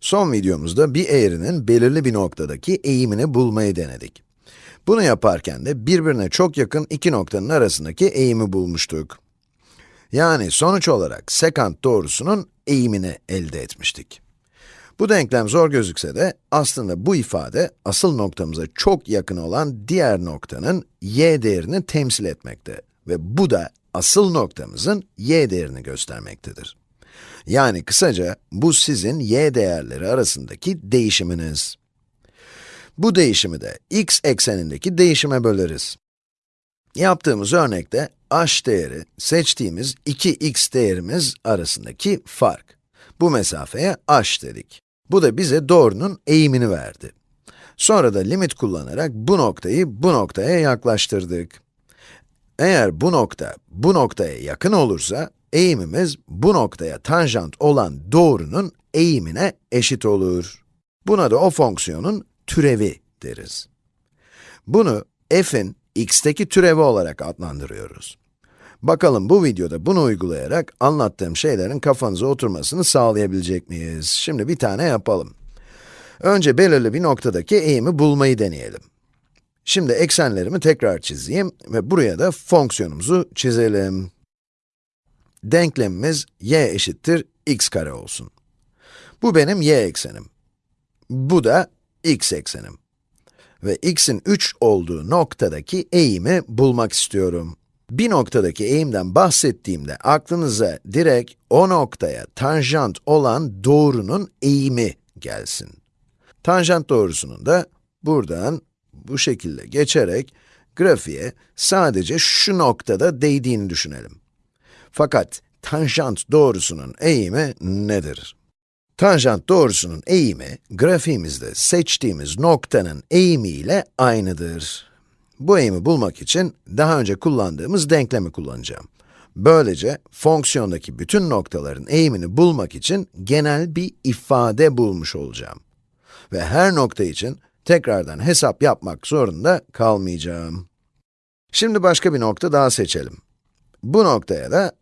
Son videomuzda bir eğrinin belirli bir noktadaki eğimini bulmayı denedik. Bunu yaparken de birbirine çok yakın iki noktanın arasındaki eğimi bulmuştuk. Yani sonuç olarak sekant doğrusunun eğimini elde etmiştik. Bu denklem zor gözükse de aslında bu ifade asıl noktamıza çok yakın olan diğer noktanın y değerini temsil etmekte ve bu da asıl noktamızın y değerini göstermektedir. Yani kısaca bu sizin y değerleri arasındaki değişiminiz. Bu değişimi de x eksenindeki değişime böleriz. Yaptığımız örnekte h değeri seçtiğimiz 2x değerimiz arasındaki fark. Bu mesafeye h dedik. Bu da bize doğrunun eğimini verdi. Sonra da limit kullanarak bu noktayı bu noktaya yaklaştırdık. Eğer bu nokta bu noktaya yakın olursa, eğimimiz bu noktaya tanjant olan doğrunun eğimine eşit olur. Buna da o fonksiyonun türevi deriz. Bunu f'in x'teki türevi olarak adlandırıyoruz. Bakalım bu videoda bunu uygulayarak anlattığım şeylerin kafanıza oturmasını sağlayabilecek miyiz? Şimdi bir tane yapalım. Önce belirli bir noktadaki eğimi bulmayı deneyelim. Şimdi eksenlerimi tekrar çizeyim ve buraya da fonksiyonumuzu çizelim. Denklemimiz y eşittir x kare olsun. Bu benim y eksenim. Bu da x eksenim. Ve x'in 3 olduğu noktadaki eğimi bulmak istiyorum. Bir noktadaki eğimden bahsettiğimde aklınıza direkt o noktaya tanjant olan doğrunun eğimi gelsin. Tanjant doğrusunun da buradan bu şekilde geçerek grafiğe sadece şu noktada değdiğini düşünelim. Fakat tanjant doğrusunun eğimi nedir? Tanjant doğrusunun eğimi, grafiğimizde seçtiğimiz noktanın eğimiyle aynıdır. Bu eğimi bulmak için daha önce kullandığımız denklemi kullanacağım. Böylece fonksiyondaki bütün noktaların eğimini bulmak için genel bir ifade bulmuş olacağım. Ve her nokta için tekrardan hesap yapmak zorunda kalmayacağım. Şimdi başka bir nokta daha seçelim. Bu noktaya da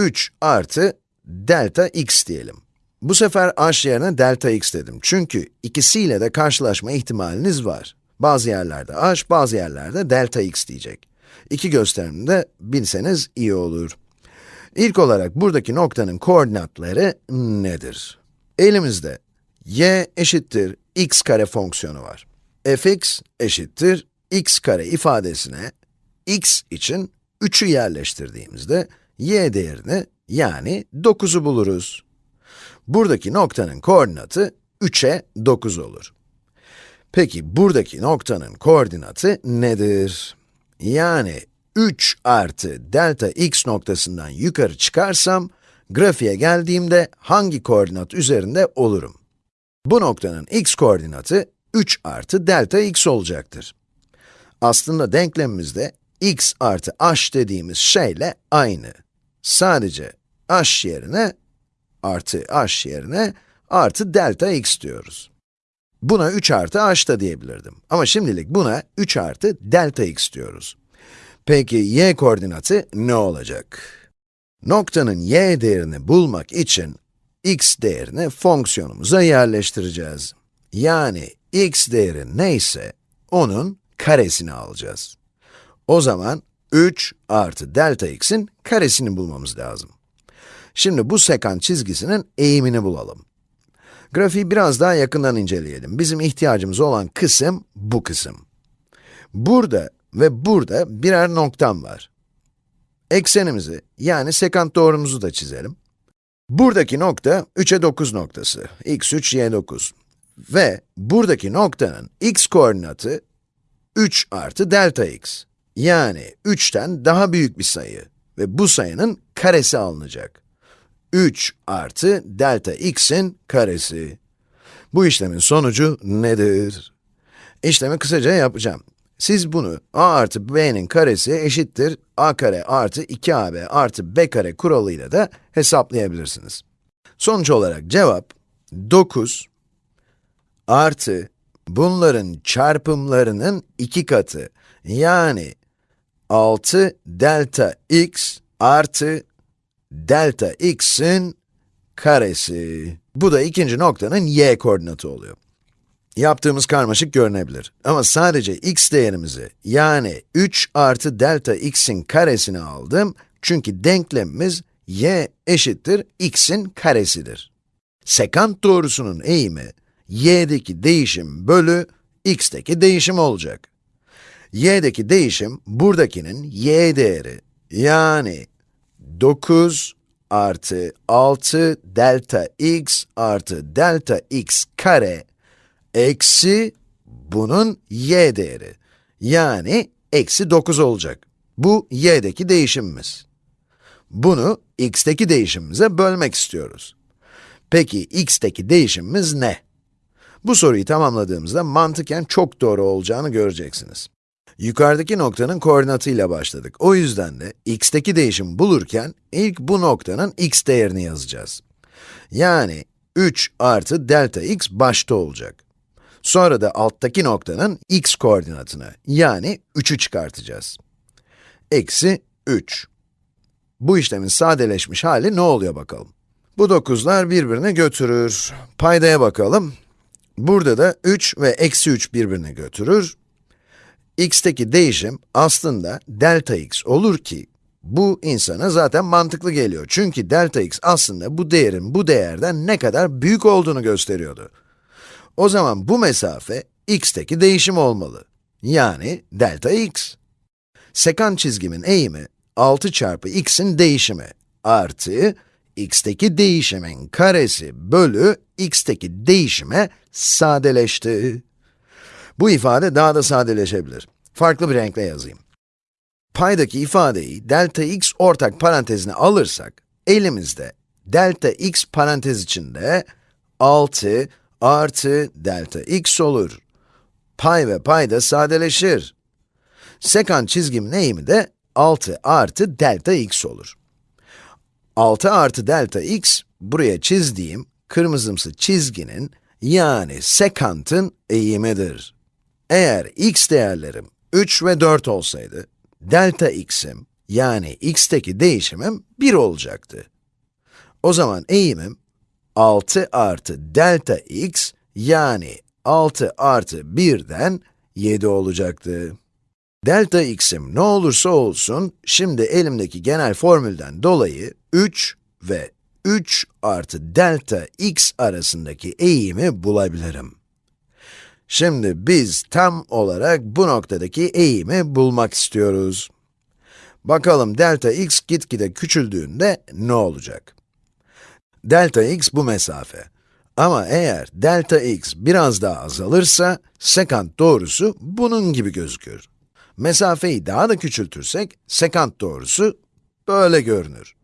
3 artı delta x diyelim. Bu sefer h yerine delta x dedim. Çünkü ikisiyle de karşılaşma ihtimaliniz var. Bazı yerlerde h, bazı yerlerde delta x diyecek. İki gösterimini de bilseniz iyi olur. İlk olarak buradaki noktanın koordinatları nedir? Elimizde y eşittir x kare fonksiyonu var. fx eşittir x kare ifadesine x için 3'ü yerleştirdiğimizde y değerini yani 9'u buluruz. Buradaki noktanın koordinatı 3'e 9 olur. Peki buradaki noktanın koordinatı nedir? Yani 3 artı delta x noktasından yukarı çıkarsam, grafiğe geldiğimde hangi koordinat üzerinde olurum? Bu noktanın x koordinatı 3 artı delta x olacaktır. Aslında denklemimizde x artı h dediğimiz şeyle aynı. Sadece h yerine, artı h yerine, artı delta x diyoruz. Buna 3 artı h da diyebilirdim. Ama şimdilik buna 3 artı delta x diyoruz. Peki y koordinatı ne olacak? Noktanın y değerini bulmak için x değerini fonksiyonumuza yerleştireceğiz. Yani x değeri neyse, onun karesini alacağız. O zaman 3 artı delta x'in karesini bulmamız lazım. Şimdi bu sekant çizgisinin eğimini bulalım. Grafiği biraz daha yakından inceleyelim. Bizim ihtiyacımız olan kısım bu kısım. Burada ve burada birer noktam var. Eksenimizi, yani sekant doğrumuzu da çizelim. Buradaki nokta 3'e 9 noktası, x3, y9. Ve buradaki noktanın x koordinatı 3 artı delta x. Yani 3'ten daha büyük bir sayı ve bu sayının karesi alınacak. 3 artı delta x'in karesi. Bu işlemin sonucu nedir? İşlemi kısaca yapacağım. Siz bunu a artı b'nin karesi eşittir a kare artı 2ab artı b kare kuralıyla da hesaplayabilirsiniz. Sonuç olarak cevap 9 artı bunların çarpımlarının iki katı yani 6 delta x artı delta x'in karesi. Bu da ikinci noktanın y koordinatı oluyor. Yaptığımız karmaşık görünebilir. Ama sadece x değerimizi, yani 3 artı delta x'in karesini aldım. Çünkü denklemimiz y eşittir x'in karesidir. Sekant doğrusunun eğimi, y'deki değişim bölü x'teki değişim olacak. Y'deki değişim, buradakinin y değeri, yani 9 artı 6 delta x artı delta x kare eksi bunun y değeri. Yani eksi 9 olacak. Bu y'deki değişimimiz. Bunu x'teki değişimimize bölmek istiyoruz. Peki x'teki değişimimiz ne? Bu soruyu tamamladığımızda mantıken çok doğru olacağını göreceksiniz. Yukarıdaki noktanın koordinatıyla başladık. O yüzden de x'teki değişimi bulurken ilk bu noktanın x değerini yazacağız. Yani 3 artı delta x başta olacak. Sonra da alttaki noktanın x koordinatını, yani 3'ü çıkartacağız. Eksi 3. Bu işlemin sadeleşmiş hali ne oluyor bakalım? Bu 9'lar birbirini götürür. Paydaya bakalım. Burada da 3 ve eksi 3 birbirini götürür. X'teki değişim aslında delta x olur ki, bu insana zaten mantıklı geliyor. Çünkü delta x aslında bu değerin bu değerden ne kadar büyük olduğunu gösteriyordu. O zaman bu mesafe x'teki değişim olmalı. Yani delta x. Sekant çizgimin eğimi 6 çarpı x'in değişimi artı x'teki değişimin karesi bölü x'teki değişime sadeleşti. Bu ifade daha da sadeleşebilir. Farklı bir renkle yazayım. Paydaki ifadeyi delta x ortak parantezine alırsak, elimizde delta x parantez içinde 6 artı delta x olur. Pay ve payda sadeleşir. Sekant çizgimin eğimi de 6 artı delta x olur. 6 artı delta x, buraya çizdiğim kırmızımsı çizginin, yani sekantın eğimidir. Eğer x değerlerim 3 ve 4 olsaydı, delta x'im, yani x'teki değişimim 1 olacaktı. O zaman eğimim 6 artı delta x, yani 6 artı 1'den 7 olacaktı. Delta x'im ne olursa olsun, şimdi elimdeki genel formülden dolayı 3 ve 3 artı delta x arasındaki eğimi bulabilirim. Şimdi biz tam olarak bu noktadaki eğimi bulmak istiyoruz. Bakalım delta x gitgide küçüldüğünde ne olacak? Delta x bu mesafe. Ama eğer delta x biraz daha azalırsa, sekant doğrusu bunun gibi gözükür. Mesafeyi daha da küçültürsek, sekant doğrusu böyle görünür.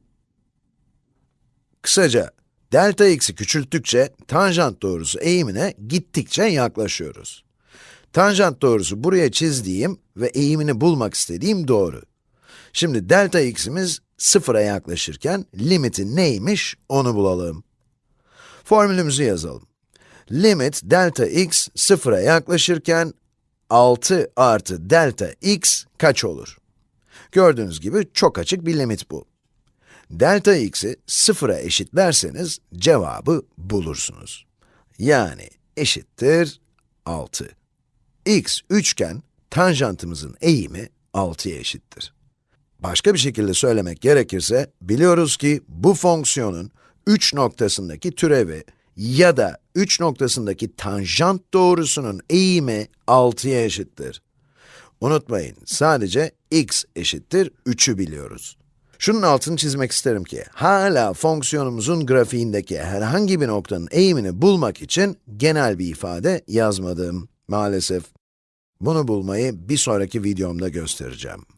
Kısaca, delta x'i küçülttükçe, tanjant doğrusu eğimine gittikçe yaklaşıyoruz. Tanjant doğrusu buraya çizdiğim ve eğimini bulmak istediğim doğru. Şimdi delta x'imiz sıfıra yaklaşırken limiti neymiş onu bulalım. Formülümüzü yazalım. Limit delta x sıfıra yaklaşırken 6 artı delta x kaç olur? Gördüğünüz gibi çok açık bir limit bu. Delta x'i sıfıra eşitlerseniz cevabı bulursunuz. Yani eşittir 6. x üçgen, tanjantımızın eğimi 6'ya eşittir. Başka bir şekilde söylemek gerekirse, biliyoruz ki bu fonksiyonun 3 noktasındaki türevi ya da 3 noktasındaki tanjant doğrusunun eğimi 6'ya eşittir. Unutmayın, sadece x eşittir 3'ü biliyoruz. Şunun altını çizmek isterim ki, hala fonksiyonumuzun grafiğindeki herhangi bir noktanın eğimini bulmak için genel bir ifade yazmadım, maalesef. Bunu bulmayı bir sonraki videomda göstereceğim.